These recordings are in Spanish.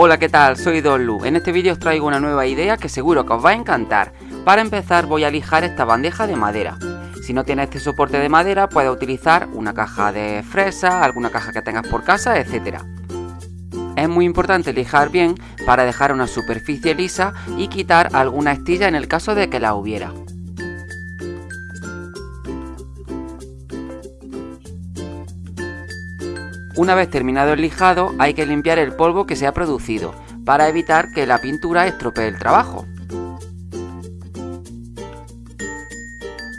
Hola, ¿qué tal? Soy Don Lu. En este vídeo os traigo una nueva idea que seguro que os va a encantar. Para empezar voy a lijar esta bandeja de madera. Si no tienes este soporte de madera, puedes utilizar una caja de fresa, alguna caja que tengas por casa, etc. Es muy importante lijar bien para dejar una superficie lisa y quitar alguna estilla en el caso de que la hubiera. Una vez terminado el lijado hay que limpiar el polvo que se ha producido para evitar que la pintura estropee el trabajo.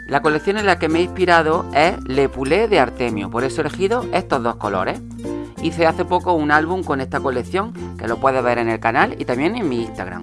La colección en la que me he inspirado es Le Poulet de Artemio, por eso he elegido estos dos colores. Hice hace poco un álbum con esta colección que lo puedes ver en el canal y también en mi Instagram.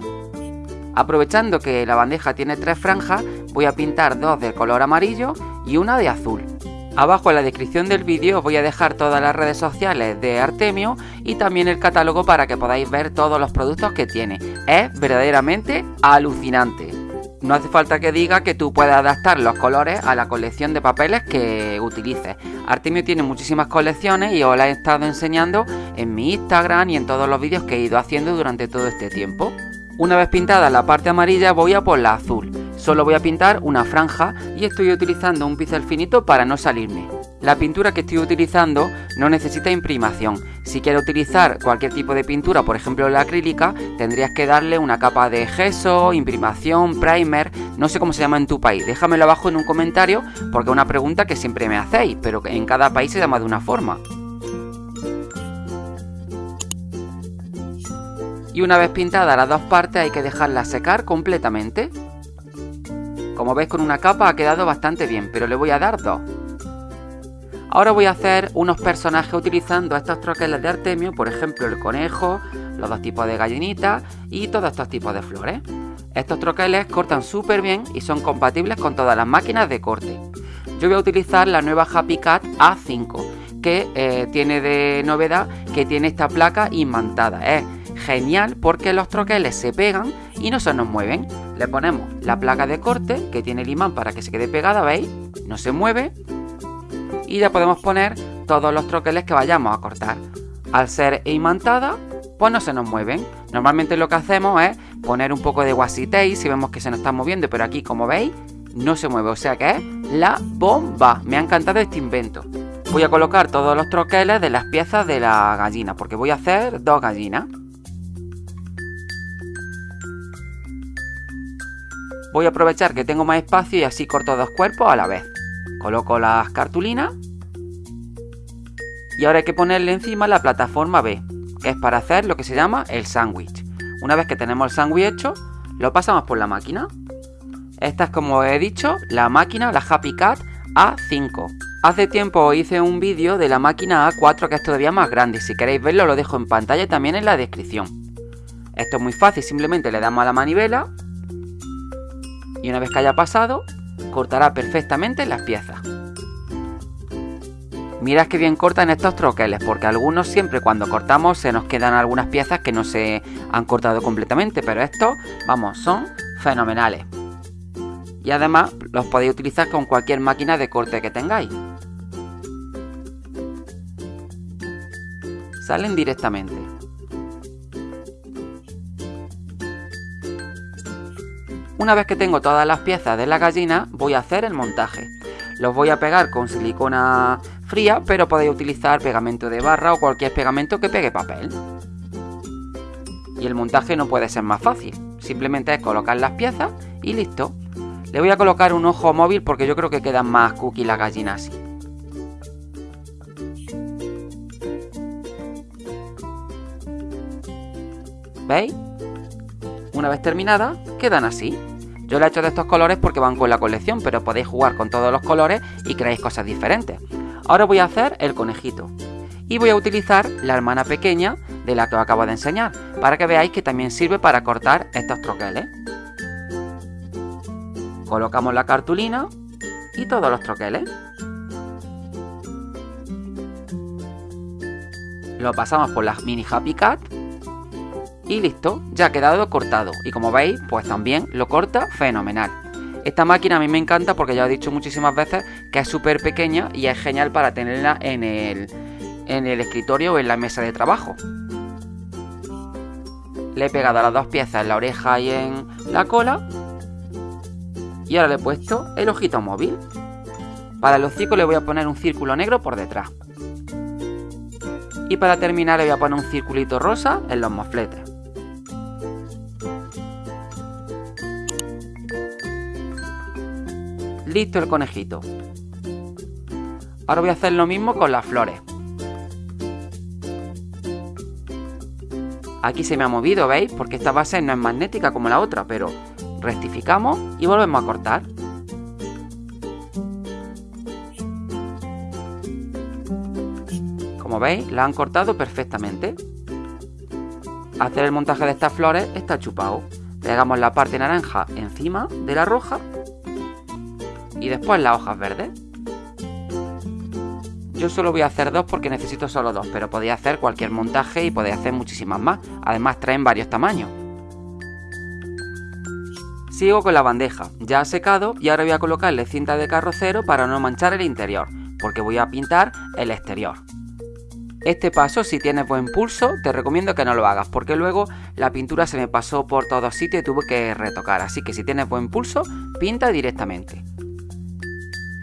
Aprovechando que la bandeja tiene tres franjas, voy a pintar dos de color amarillo y una de azul. Abajo en la descripción del vídeo os voy a dejar todas las redes sociales de Artemio y también el catálogo para que podáis ver todos los productos que tiene. Es verdaderamente alucinante. No hace falta que diga que tú puedes adaptar los colores a la colección de papeles que utilices. Artemio tiene muchísimas colecciones y os las he estado enseñando en mi Instagram y en todos los vídeos que he ido haciendo durante todo este tiempo. Una vez pintada la parte amarilla voy a por la azul. Solo voy a pintar una franja y estoy utilizando un pincel finito para no salirme. La pintura que estoy utilizando no necesita imprimación. Si quiero utilizar cualquier tipo de pintura, por ejemplo la acrílica, tendrías que darle una capa de gesso, imprimación, primer, no sé cómo se llama en tu país. Déjamelo abajo en un comentario porque es una pregunta que siempre me hacéis, pero en cada país se llama de una forma. Y una vez pintadas las dos partes hay que dejarlas secar completamente. Como veis con una capa ha quedado bastante bien, pero le voy a dar dos. Ahora voy a hacer unos personajes utilizando estos troqueles de Artemio, por ejemplo el conejo, los dos tipos de gallinitas y todos estos tipos de flores. Estos troqueles cortan súper bien y son compatibles con todas las máquinas de corte. Yo voy a utilizar la nueva Happy Cat A5, que eh, tiene de novedad que tiene esta placa imantada. Es genial porque los troqueles se pegan y no se nos mueven. Le ponemos la placa de corte que tiene el imán para que se quede pegada, ¿veis? No se mueve. Y ya podemos poner todos los troqueles que vayamos a cortar. Al ser imantada, pues no se nos mueven. Normalmente lo que hacemos es poner un poco de washi si vemos que se nos está moviendo, pero aquí como veis no se mueve, o sea que es la bomba. Me ha encantado este invento. Voy a colocar todos los troqueles de las piezas de la gallina, porque voy a hacer dos gallinas. Voy a aprovechar que tengo más espacio y así corto dos cuerpos a la vez. Coloco las cartulinas. Y ahora hay que ponerle encima la plataforma B, que es para hacer lo que se llama el sándwich. Una vez que tenemos el sándwich hecho, lo pasamos por la máquina. Esta es como he dicho, la máquina, la Happy Cat A5. Hace tiempo hice un vídeo de la máquina A4 que es todavía más grande. Si queréis verlo lo dejo en pantalla y también en la descripción. Esto es muy fácil, simplemente le damos a la manivela y una vez que haya pasado, cortará perfectamente las piezas. Mirad que bien cortan estos troqueles, porque algunos siempre cuando cortamos se nos quedan algunas piezas que no se han cortado completamente, pero estos, vamos, son fenomenales. Y además los podéis utilizar con cualquier máquina de corte que tengáis. Salen directamente. Una vez que tengo todas las piezas de la gallina, voy a hacer el montaje. Los voy a pegar con silicona fría, pero podéis utilizar pegamento de barra o cualquier pegamento que pegue papel. Y el montaje no puede ser más fácil. Simplemente es colocar las piezas y listo. Le voy a colocar un ojo móvil porque yo creo que quedan más cookies las gallinas así. ¿Veis? Una vez terminada, quedan así. Yo le he hecho de estos colores porque van con la colección, pero podéis jugar con todos los colores y creáis cosas diferentes. Ahora voy a hacer el conejito. Y voy a utilizar la hermana pequeña de la que os acabo de enseñar, para que veáis que también sirve para cortar estos troqueles. Colocamos la cartulina y todos los troqueles. Lo pasamos por la mini Happy Cat y listo, ya ha quedado cortado. Y como veis, pues también lo corta fenomenal. Esta máquina a mí me encanta porque ya he dicho muchísimas veces que es súper pequeña y es genial para tenerla en el, en el escritorio o en la mesa de trabajo. Le he pegado las dos piezas en la oreja y en la cola. Y ahora le he puesto el ojito móvil. Para el hocico le voy a poner un círculo negro por detrás. Y para terminar le voy a poner un circulito rosa en los mofletes. Listo el conejito. Ahora voy a hacer lo mismo con las flores. Aquí se me ha movido, ¿veis? Porque esta base no es magnética como la otra, pero rectificamos y volvemos a cortar. Como veis, la han cortado perfectamente. Hacer el montaje de estas flores está chupado. Pegamos la parte naranja encima de la roja y después las hojas verdes. Yo solo voy a hacer dos porque necesito solo dos, pero podéis hacer cualquier montaje y podéis hacer muchísimas más. Además traen varios tamaños. Sigo con la bandeja, ya ha secado y ahora voy a colocarle cinta de carrocero para no manchar el interior, porque voy a pintar el exterior. Este paso, si tienes buen pulso, te recomiendo que no lo hagas, porque luego la pintura se me pasó por todos sitios y tuve que retocar, así que si tienes buen pulso, pinta directamente.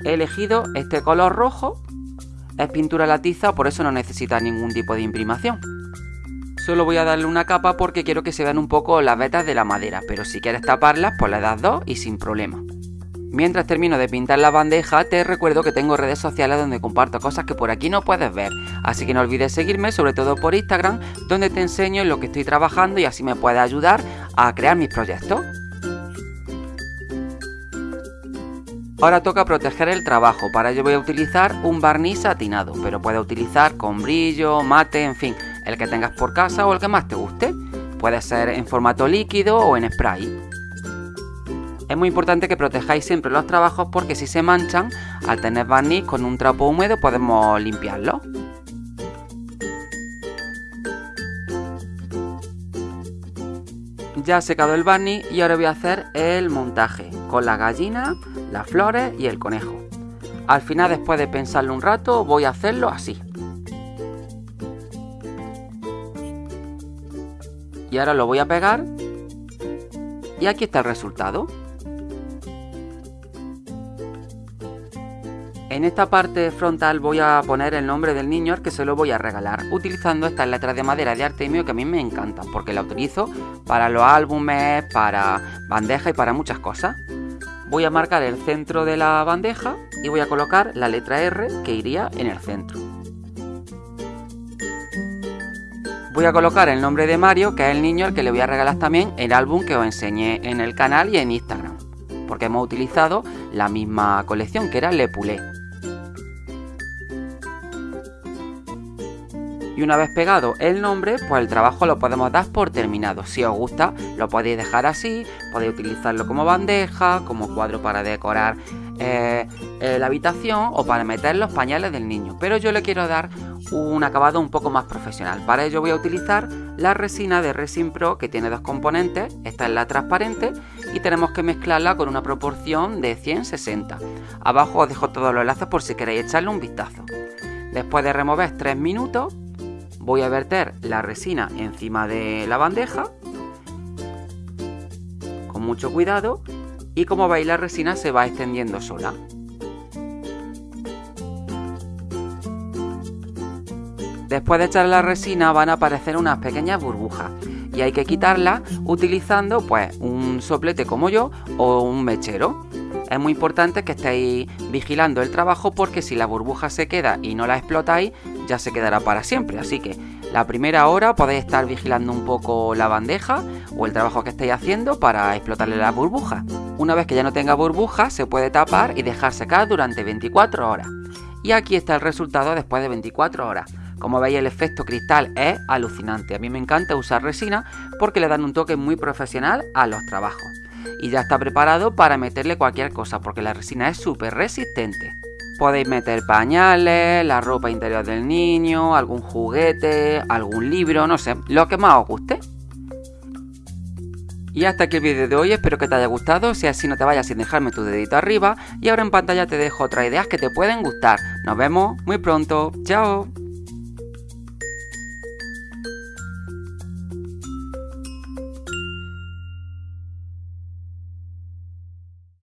He elegido este color rojo es pintura la tiza, por eso no necesita ningún tipo de imprimación. Solo voy a darle una capa porque quiero que se vean un poco las vetas de la madera, pero si quieres taparlas, pues le das dos y sin problema. Mientras termino de pintar la bandeja, te recuerdo que tengo redes sociales donde comparto cosas que por aquí no puedes ver, así que no olvides seguirme, sobre todo por Instagram, donde te enseño en lo que estoy trabajando y así me puedes ayudar a crear mis proyectos. Ahora toca proteger el trabajo, para ello voy a utilizar un barniz satinado, pero puedes utilizar con brillo, mate, en fin, el que tengas por casa o el que más te guste. Puede ser en formato líquido o en spray. Es muy importante que protejáis siempre los trabajos porque si se manchan, al tener barniz con un trapo húmedo podemos limpiarlo. Ya ha secado el barniz y ahora voy a hacer el montaje con la gallina, las flores y el conejo. Al final, después de pensarlo un rato, voy a hacerlo así. Y ahora lo voy a pegar. Y aquí está el resultado. En esta parte frontal voy a poner el nombre del niño al que se lo voy a regalar, utilizando estas letras de madera de Artemio que a mí me encantan, porque la utilizo para los álbumes, para bandejas y para muchas cosas. Voy a marcar el centro de la bandeja y voy a colocar la letra R que iría en el centro. Voy a colocar el nombre de Mario, que es el niño al que le voy a regalar también el álbum que os enseñé en el canal y en Instagram, porque hemos utilizado la misma colección que era Le Poulet. Y una vez pegado el nombre, pues el trabajo lo podemos dar por terminado. Si os gusta, lo podéis dejar así, podéis utilizarlo como bandeja, como cuadro para decorar eh, eh, la habitación o para meter los pañales del niño. Pero yo le quiero dar un acabado un poco más profesional. Para ello voy a utilizar la resina de Resin Pro que tiene dos componentes. Esta es la transparente y tenemos que mezclarla con una proporción de 100-60. Abajo os dejo todos los enlaces por si queréis echarle un vistazo. Después de remover 3 minutos, voy a verter la resina encima de la bandeja con mucho cuidado y como veis la resina se va extendiendo sola. Después de echar la resina van a aparecer unas pequeñas burbujas y hay que quitarlas utilizando pues un soplete como yo o un mechero. Es muy importante que estéis vigilando el trabajo porque si la burbuja se queda y no la explotáis ya se quedará para siempre. Así que la primera hora podéis estar vigilando un poco la bandeja o el trabajo que estáis haciendo para explotarle la burbuja. Una vez que ya no tenga burbuja se puede tapar y dejar secar durante 24 horas. Y aquí está el resultado después de 24 horas. Como veis el efecto cristal es alucinante. A mí me encanta usar resina porque le dan un toque muy profesional a los trabajos. Y ya está preparado para meterle cualquier cosa porque la resina es súper resistente. Podéis meter pañales, la ropa interior del niño, algún juguete, algún libro, no sé, lo que más os guste. Y hasta aquí el vídeo de hoy, espero que te haya gustado, si así no te vayas sin dejarme tu dedito arriba y ahora en pantalla te dejo otras ideas que te pueden gustar. Nos vemos muy pronto, chao.